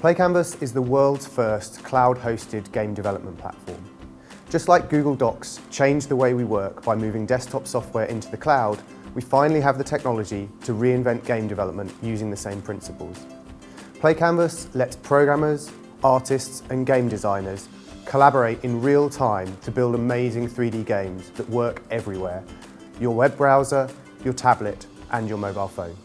PlayCanvas is the world's first cloud-hosted game development platform. Just like Google Docs changed the way we work by moving desktop software into the cloud, we finally have the technology to reinvent game development using the same principles. PlayCanvas lets programmers, artists and game designers collaborate in real time to build amazing 3D games that work everywhere, your web browser, your tablet and your mobile phone.